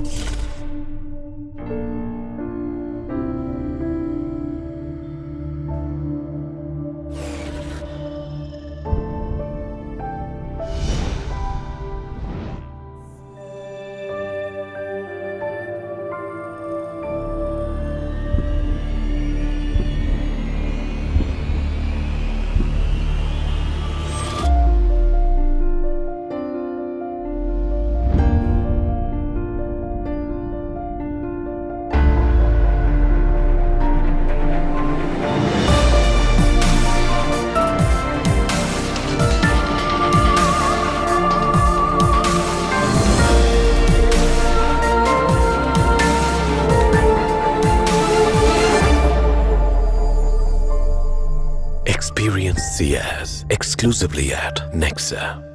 うん。Experience Ciaz exclusively at Nexa.